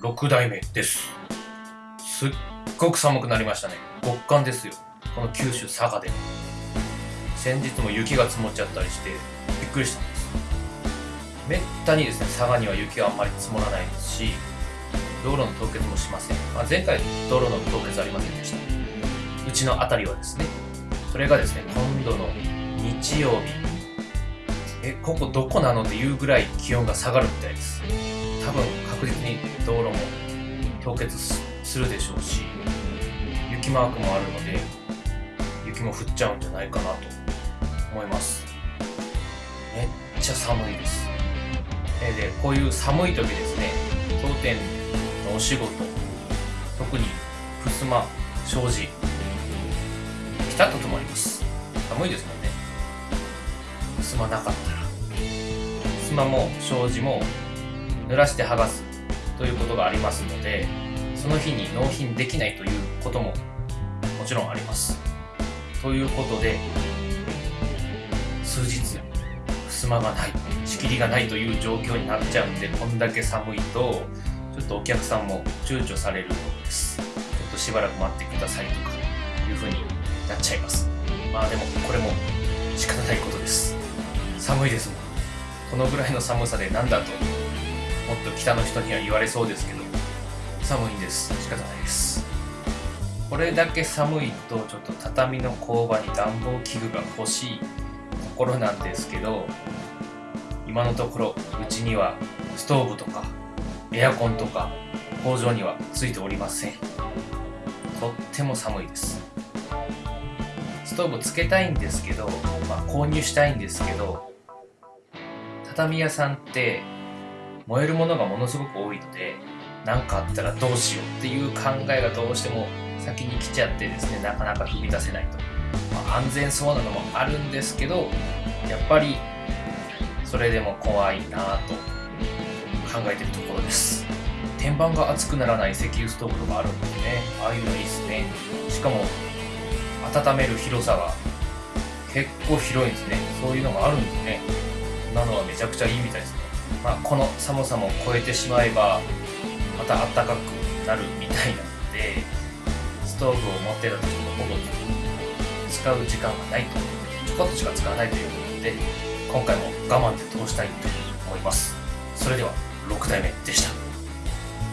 6代目です。すっごく寒くなりましたね。極寒ですよ。この九州佐賀で。先日も雪が積もっちゃったりしてびっくりしたんです。めったにですね佐賀には雪はあんまり積もらないですし道路の凍結もしません、まあ、前回道路の凍結ありませんでした。うちの辺りはですねそれがですね今度の日曜日。えここどこなのっていうぐらい気温が下がるみたいです。多分確実に道路も凍結するでしょうし雪マークもあるので雪も降っちゃうんじゃないかなと思います。めっちゃ寒いです。えでこういう寒い時ですね当店のお仕事特に襖障子ピタッと止まります。寒いですもんね。襖なかったら。襖も障子も濡らして剥がすということがありますのでその日に納品できないということももちろんあります。ということで数日襖がない仕切りがないという状況になっちゃうんでこんだけ寒いとちょっとお客さんも躊躇されるようです。ちょっとしばらく待ってくださいとかいう風になっちゃいます。まあでもこれも仕方ないことです。寒いですもん。このぐらいの寒さでなんだともっと北の人には言われそうですけど寒いんです。仕方ないです。これだけ寒いとちょっと畳の工場に暖房器具が欲しいところなんですけど今のところうちにはストーブとかエアコンとか工場にはついておりません。とっても寒いです。ストーブつけたいんですけど、まあ、購入したいんですけど畳屋さんって燃えるものがものすごく多いので何かあったらどうしようっていう考えがどうしても先に来ちゃってですねなかなか踏み出せないと、まあ、安全そうなのもあるんですけどやっぱりそれでも怖いなと考えてるところです。天板が熱くならない石油ストーブとかあるんですねああいうのいいですね。しかも温める広さが結構広いんですね。そういうのがあるんですね。なのはめちゃくちゃいいみたいですね。まあ、この寒さも超えてしまえばまた暖かくなるみたいなのでストーブを持ってた時もほぼ使う時間がないとちょこっとしか使わないということで今回も我慢で通したいと思います。それでは6代目でした。